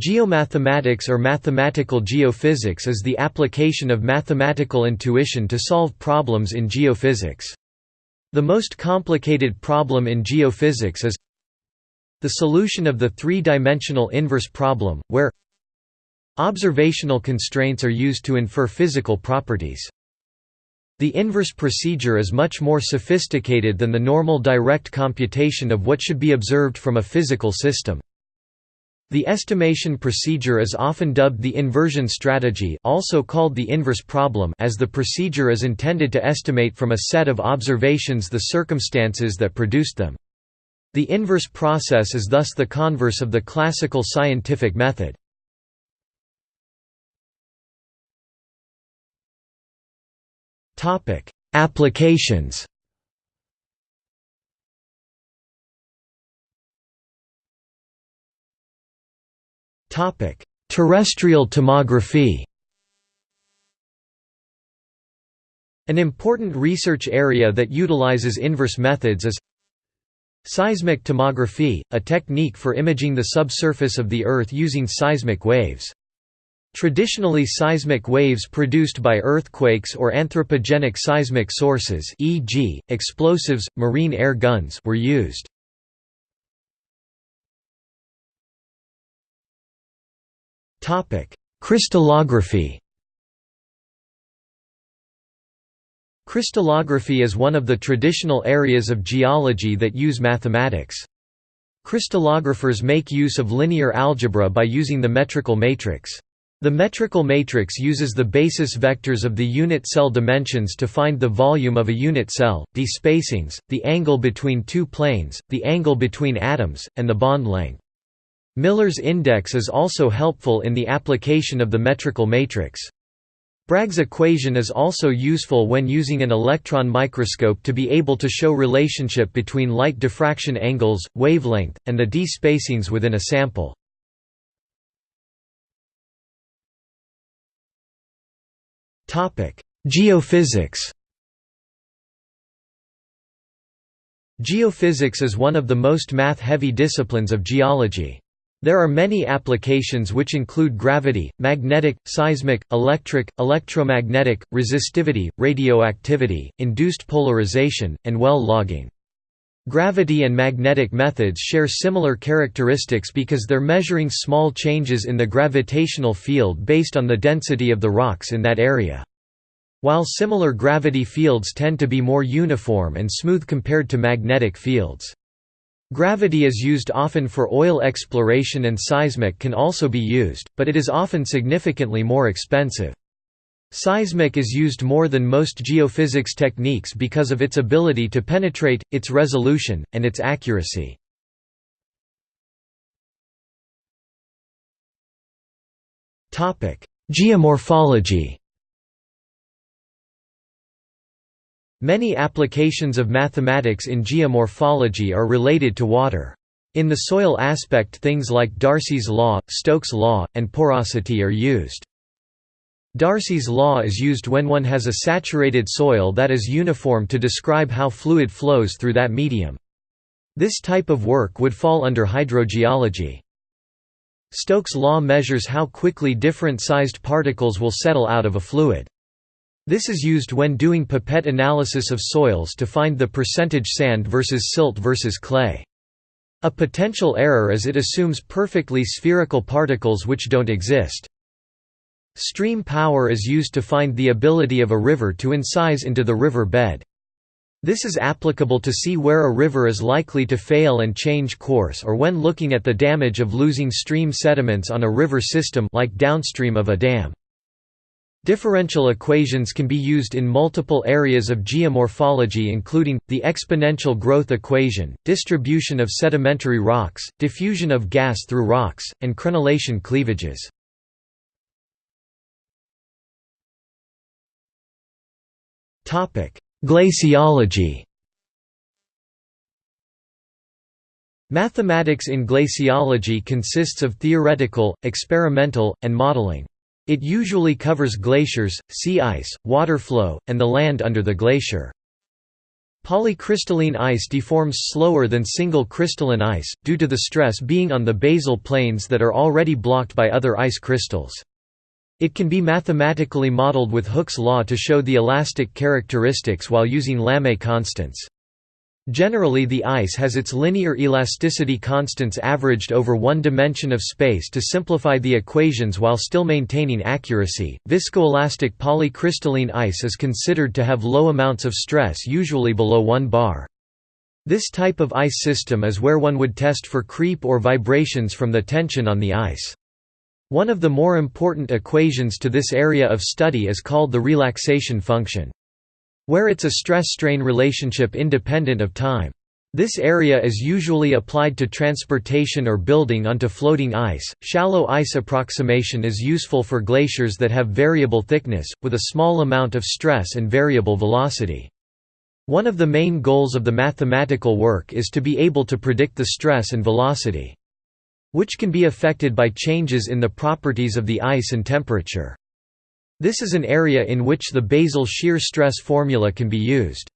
Geomathematics or mathematical geophysics is the application of mathematical intuition to solve problems in geophysics. The most complicated problem in geophysics is the solution of the three-dimensional inverse problem, where observational constraints are used to infer physical properties. The inverse procedure is much more sophisticated than the normal direct computation of what should be observed from a physical system. The estimation procedure is often dubbed the inversion strategy also called the inverse problem as the procedure is intended to estimate from a set of observations the circumstances that produced them. The inverse process is thus the converse of the classical scientific method. Applications Topic: Terrestrial tomography. An important research area that utilizes inverse methods is seismic tomography, a technique for imaging the subsurface of the Earth using seismic waves. Traditionally seismic waves produced by earthquakes or anthropogenic seismic sources e.g., explosives, marine air guns were used. Crystallography Crystallography is one of the traditional areas of geology that use mathematics. Crystallographers make use of linear algebra by using the metrical matrix. The metrical matrix uses the basis vectors of the unit cell dimensions to find the volume of a unit cell, the spacings, the angle between two planes, the angle between atoms, and the bond length. Miller's index is also helpful in the application of the metrical matrix. Bragg's equation is also useful when using an electron microscope to be able to show relationship between light diffraction angles, wavelength, and the d spacings within a sample. Geophysics Geophysics is one of the most math-heavy disciplines of geology. There are many applications which include gravity, magnetic, seismic, electric, electromagnetic, resistivity, radioactivity, induced polarization, and well logging. Gravity and magnetic methods share similar characteristics because they're measuring small changes in the gravitational field based on the density of the rocks in that area. While similar gravity fields tend to be more uniform and smooth compared to magnetic fields. Gravity is used often for oil exploration and seismic can also be used, but it is often significantly more expensive. Seismic is used more than most geophysics techniques because of its ability to penetrate, its resolution, and its accuracy. Geomorphology Many applications of mathematics in geomorphology are related to water. In the soil aspect things like Darcy's law, Stokes' law, and porosity are used. Darcy's law is used when one has a saturated soil that is uniform to describe how fluid flows through that medium. This type of work would fall under hydrogeology. Stokes' law measures how quickly different sized particles will settle out of a fluid. This is used when doing pipette analysis of soils to find the percentage sand versus silt versus clay. A potential error is it assumes perfectly spherical particles which don't exist. Stream power is used to find the ability of a river to incise into the river bed. This is applicable to see where a river is likely to fail and change course or when looking at the damage of losing stream sediments on a river system like downstream of a dam. Differential equations can be used in multiple areas of geomorphology including, the exponential growth equation, distribution of sedimentary rocks, diffusion of gas through rocks, and crenulation cleavages. Glaciology Mathematics in glaciology consists of theoretical, experimental, and modeling. It usually covers glaciers, sea ice, water flow, and the land under the glacier. Polycrystalline ice deforms slower than single crystalline ice, due to the stress being on the basal planes that are already blocked by other ice crystals. It can be mathematically modeled with Hooke's law to show the elastic characteristics while using Lamé constants. Generally the ice has its linear elasticity constants averaged over one dimension of space to simplify the equations while still maintaining accuracy. Viscoelastic polycrystalline ice is considered to have low amounts of stress usually below 1 bar. This type of ice system is where one would test for creep or vibrations from the tension on the ice. One of the more important equations to this area of study is called the relaxation function. Where it's a stress-strain relationship independent of time. This area is usually applied to transportation or building onto floating ice. Shallow ice approximation is useful for glaciers that have variable thickness, with a small amount of stress and variable velocity. One of the main goals of the mathematical work is to be able to predict the stress and velocity which can be affected by changes in the properties of the ice and temperature. This is an area in which the basal shear stress formula can be used.